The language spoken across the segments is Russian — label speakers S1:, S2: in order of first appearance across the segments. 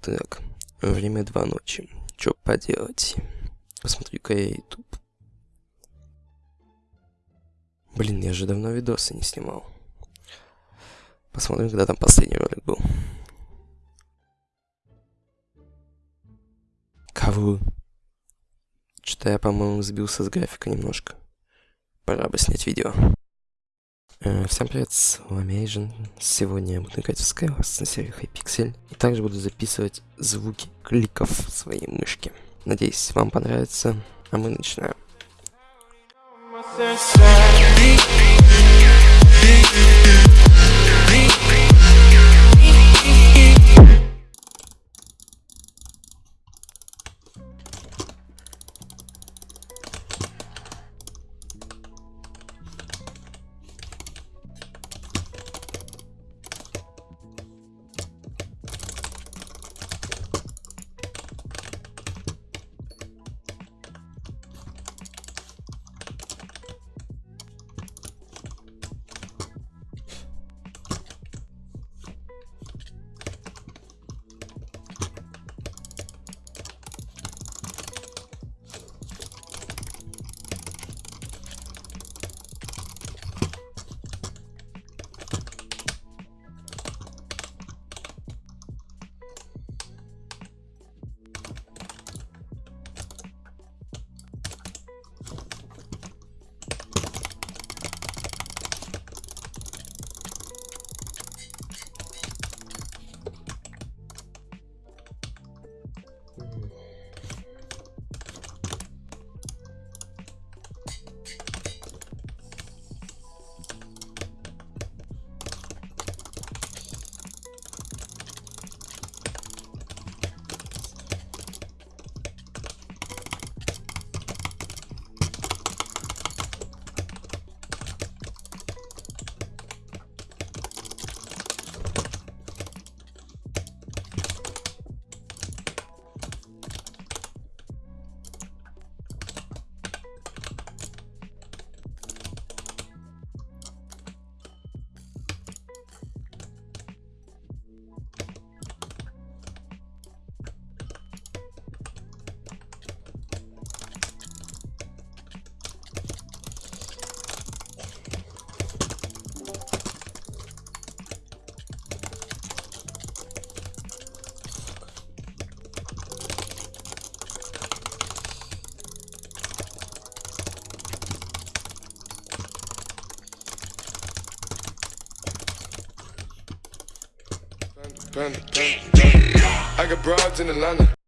S1: Так, время два ночи. Чё поделать? Посмотрю-ка я YouTube. Блин, я же давно видосы не снимал. Посмотрим, когда там последний ролик был. Кого? Что-то я, по-моему, сбился с графика немножко. Пора бы снять видео. Э, всем привет, с вами Эйжен. Сегодня я буду играть в Skywars на серии Hypixel. И также буду записывать звуки кликов своей мышки. Надеюсь, вам понравится. А мы начинаем.
S2: I got broads in Atlanta.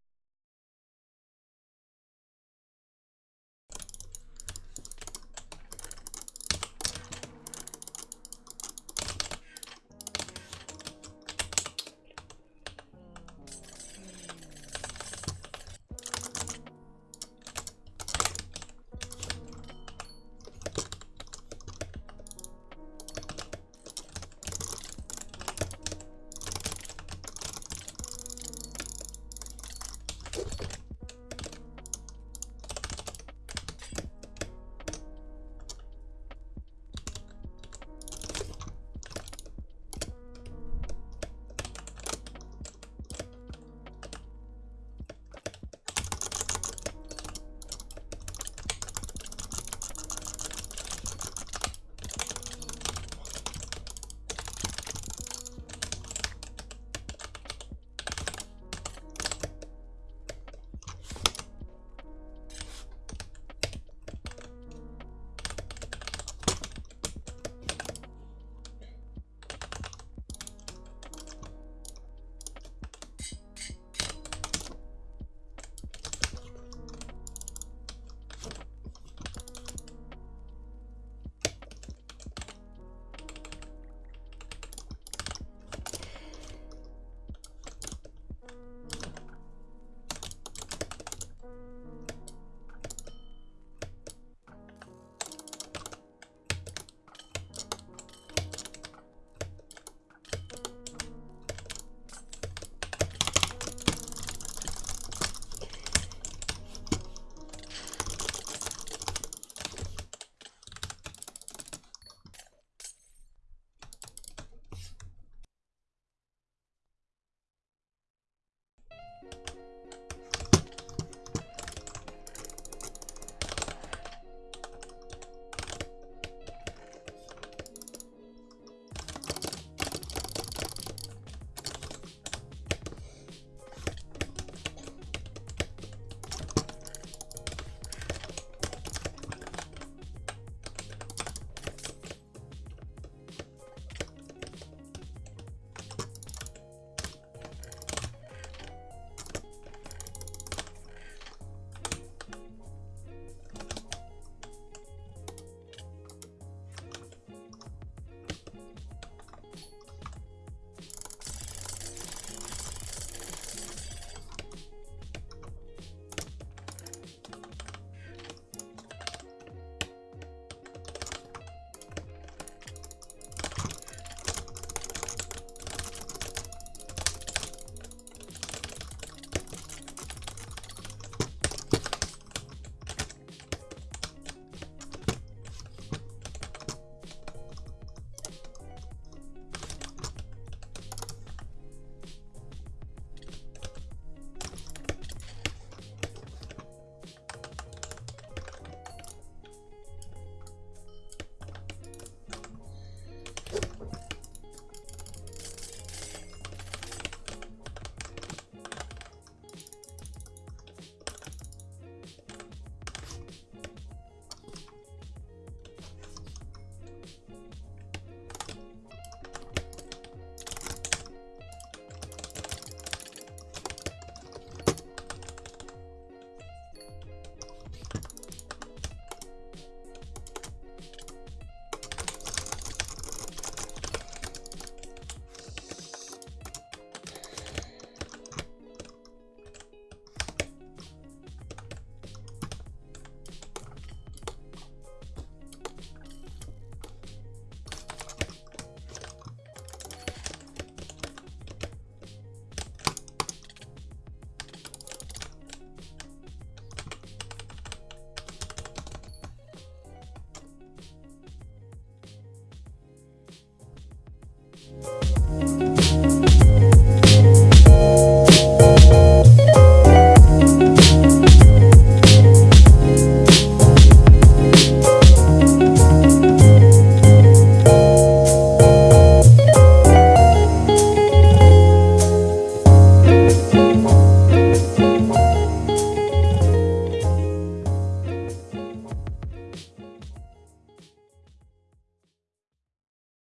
S2: you